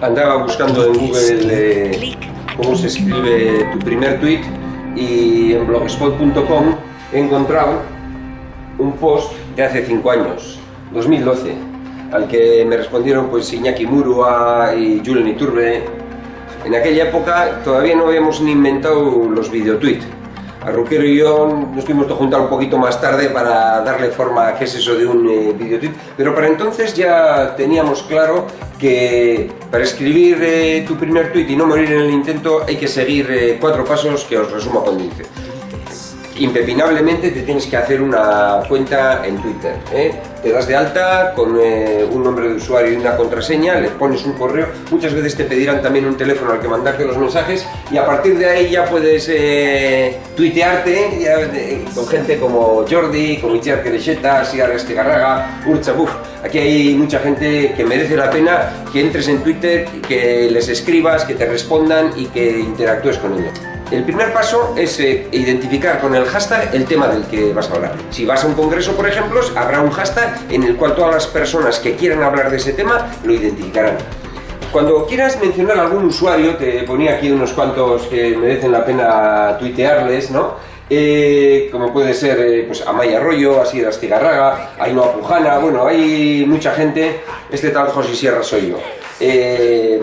Andaba buscando en Google eh, cómo se escribe tu primer tweet y en blogspot.com he encontrado un post de hace 5 años, 2012, al que me respondieron pues Iñaki Murua y Julen Iturbe. En aquella época todavía no habíamos ni inventado los videotweets Arruquero y yo nos tuvimos que juntar un poquito más tarde para darle forma a qué es eso de un eh, videotweet, pero para entonces ya teníamos claro que para escribir eh, tu primer tweet y no morir en el intento hay que seguir eh, cuatro pasos que os resumo con dice impepinablemente te tienes que hacer una cuenta en Twitter. ¿eh? Te das de alta con eh, un nombre de usuario y una contraseña, le pones un correo, muchas veces te pedirán también un teléfono al que mandarte los mensajes y a partir de ahí ya puedes eh, tuitearte con gente como Jordi, como Itziar Querecheta, Siar Estegarraga, Urcha, Buf. Aquí hay mucha gente que merece la pena que entres en Twitter, que les escribas, que te respondan y que interactúes con ellos. El primer paso es eh, identificar con el hashtag el tema del que vas a hablar. Si vas a un congreso, por ejemplo, habrá un hashtag en el cual todas las personas que quieran hablar de ese tema lo identificarán. Cuando quieras mencionar algún usuario, te ponía aquí unos cuantos que merecen la pena tuitearles, ¿no? Eh, como puede ser eh, pues Amaya Arroyo, Asier Astigarraga, Ainhoa Pujana, bueno, hay mucha gente, este tal José Sierra soy yo eh,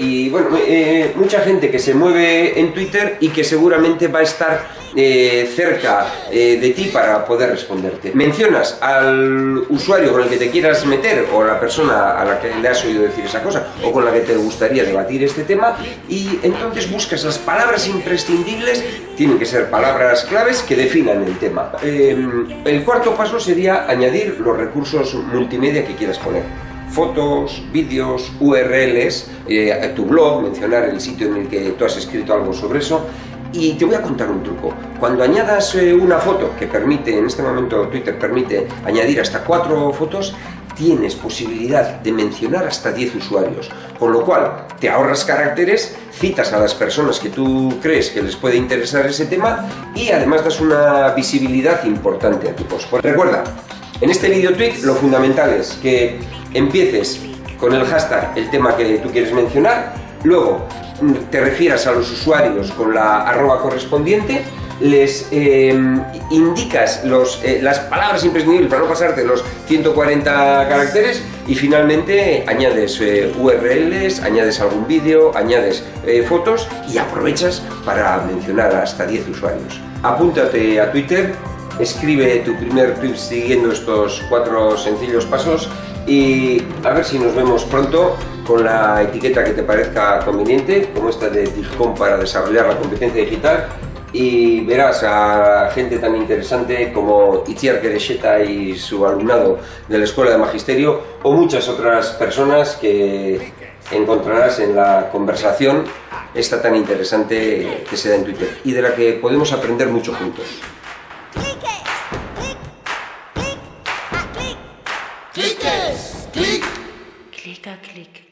y bueno, eh, mucha gente que se mueve en Twitter y que seguramente va a estar eh, cerca eh, de ti para poder responderte. Mencionas al usuario con el que te quieras meter o a la persona a la que le has oído decir esa cosa o con la que te gustaría debatir este tema y entonces buscas las palabras imprescindibles, tienen que ser palabras claves que definan el tema. el cuarto paso sería añadir los recursos multimedia que quieras poner fotos, vídeos, URLs, eh, tu blog, mencionar el sitio en el que tú has escrito algo sobre eso. Y te voy a contar un truco. Cuando añadas eh, una foto, que permite, en este momento Twitter permite añadir hasta cuatro fotos, tienes posibilidad de mencionar hasta 10 usuarios, con lo cual te ahorras caracteres, citas a las personas que tú crees que les puede interesar ese tema y además das una visibilidad importante a tu post. Recuerda, en este video tweet lo fundamental es que empieces con el hashtag el tema que tú quieres mencionar, luego te refieras a los usuarios con la arroba correspondiente, les eh, indicas los, eh, las palabras imprescindibles para no pasarte los 140 caracteres y finalmente añades eh, URLs, añades algún vídeo, añades fotos y aprovechas para mencionar hasta 10 usuarios. Apúntate a Twitter escribe tu primer tweet siguiendo estos cuatro sencillos pasos y a ver si nos vemos pronto con la etiqueta que te parezca conveniente, como esta de DIGCOM para desarrollar la competencia digital y verás a gente tan interesante como Itziar Querecheta y su alumnado de la Escuela de Magisterio o muchas otras personas que encontrarás en la conversación esta tan interesante que se da en Twitter y de la que podemos aprender mucho juntos. Klick! Klick! Klicker, klick.